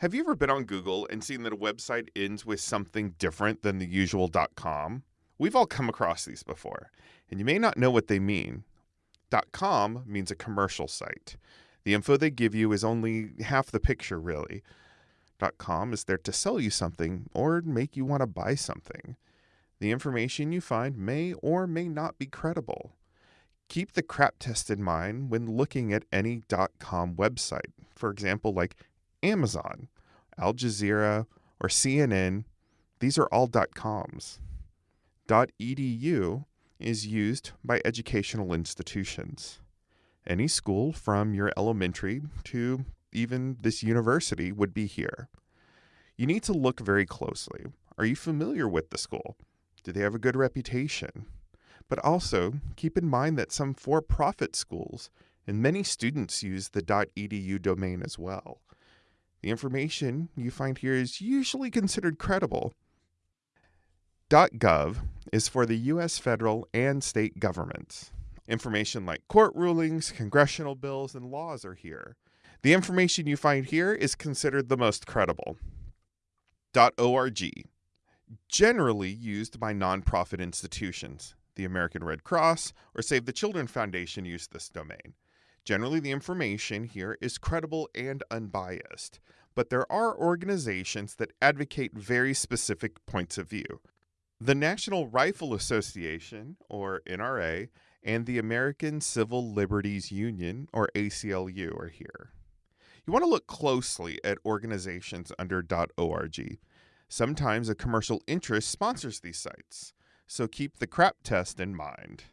Have you ever been on Google and seen that a website ends with something different than the usual dot .com? We've all come across these before, and you may not know what they mean. Dot .com means a commercial site. The info they give you is only half the picture, really. Dot .com is there to sell you something or make you want to buy something. The information you find may or may not be credible. Keep the CRAAP test in mind when looking at any dot .com website. For example, like Amazon, Al Jazeera, or CNN, these are all .coms. .edu is used by educational institutions. Any school from your elementary to even this university would be here. You need to look very closely. Are you familiar with the school? Do they have a good reputation? But also, keep in mind that some for profit schools and many students use the .edu domain as well. The information you find here is usually considered credible. .gov is for the U.S. federal and state governments. Information like court rulings, congressional bills, and laws are here. The information you find here is considered the most credible. .org, generally used by nonprofit institutions. The American Red Cross or Save the Children Foundation use this domain. Generally, the information here is credible and unbiased, but there are organizations that advocate very specific points of view. The National Rifle Association, or NRA, and the American Civil Liberties Union, or ACLU, are here. You want to look closely at organizations under .org. Sometimes a commercial interest sponsors these sites, so keep the CRAAP test in mind.